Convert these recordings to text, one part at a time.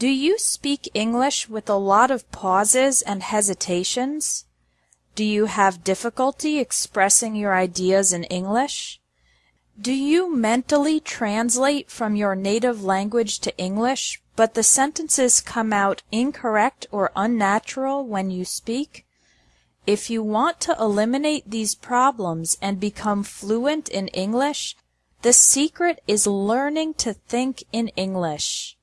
Do you speak English with a lot of pauses and hesitations? Do you have difficulty expressing your ideas in English? Do you mentally translate from your native language to English, but the sentences come out incorrect or unnatural when you speak? If you want to eliminate these problems and become fluent in English, the secret is learning to think in English.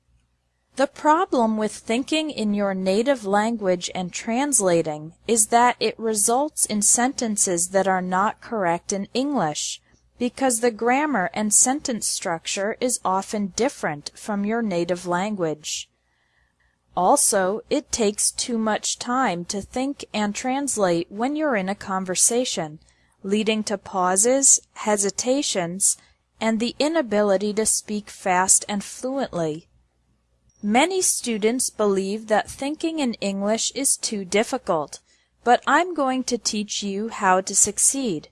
The problem with thinking in your native language and translating is that it results in sentences that are not correct in English, because the grammar and sentence structure is often different from your native language. Also, it takes too much time to think and translate when you're in a conversation, leading to pauses, hesitations, and the inability to speak fast and fluently. Many students believe that thinking in English is too difficult, but I'm going to teach you how to succeed.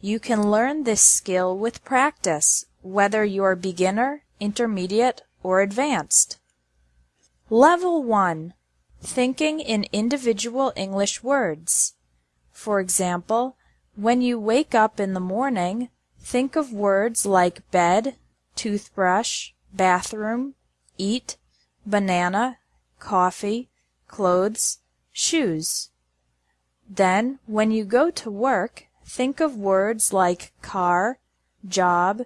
You can learn this skill with practice, whether you're beginner, intermediate, or advanced. Level 1 Thinking in individual English words. For example, when you wake up in the morning, think of words like bed, toothbrush, bathroom, eat, banana, coffee, clothes, shoes. Then, when you go to work, think of words like car, job,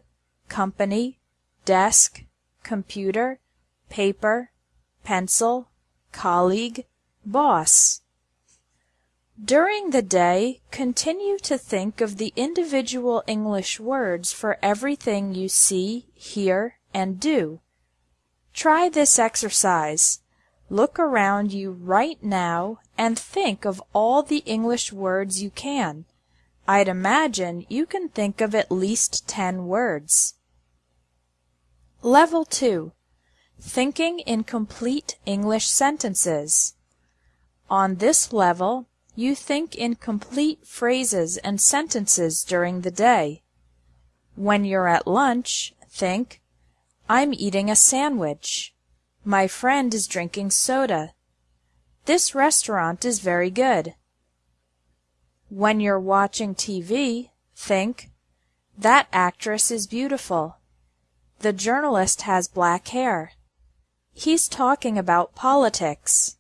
company, desk, computer, paper, pencil, colleague, boss. During the day, continue to think of the individual English words for everything you see, hear, and do. Try this exercise. Look around you right now and think of all the English words you can. I'd imagine you can think of at least 10 words. Level 2 Thinking in Complete English Sentences On this level, you think in complete phrases and sentences during the day. When you're at lunch, think I'm eating a sandwich. My friend is drinking soda. This restaurant is very good. When you're watching TV, think, that actress is beautiful. The journalist has black hair. He's talking about politics.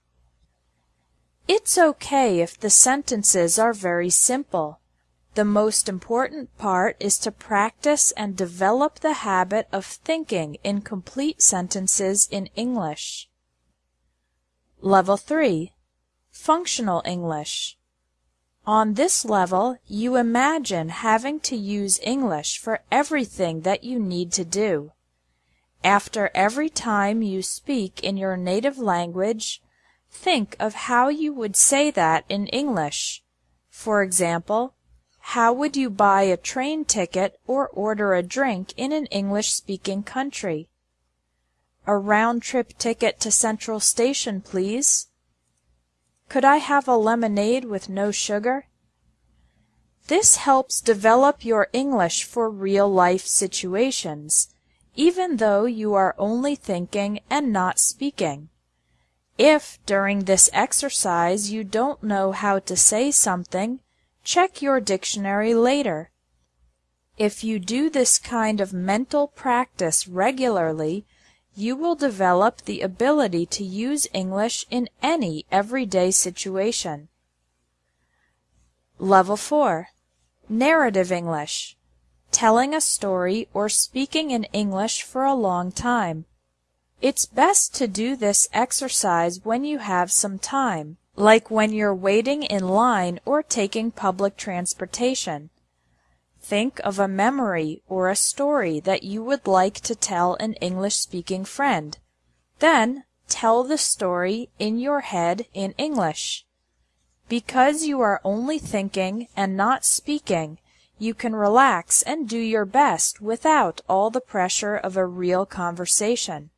It's okay if the sentences are very simple. The most important part is to practice and develop the habit of thinking in complete sentences in English. Level 3 Functional English On this level, you imagine having to use English for everything that you need to do. After every time you speak in your native language, think of how you would say that in English. For example, how would you buy a train ticket or order a drink in an English-speaking country? A round-trip ticket to Central Station, please. Could I have a lemonade with no sugar? This helps develop your English for real-life situations, even though you are only thinking and not speaking. If, during this exercise, you don't know how to say something, Check your dictionary later. If you do this kind of mental practice regularly, you will develop the ability to use English in any everyday situation. Level 4 Narrative English Telling a story or speaking in English for a long time. It's best to do this exercise when you have some time like when you're waiting in line or taking public transportation. Think of a memory or a story that you would like to tell an English-speaking friend. Then tell the story in your head in English. Because you are only thinking and not speaking, you can relax and do your best without all the pressure of a real conversation.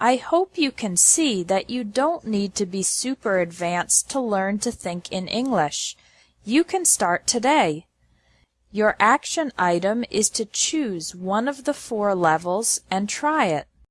I hope you can see that you don't need to be super advanced to learn to think in English. You can start today. Your action item is to choose one of the four levels and try it.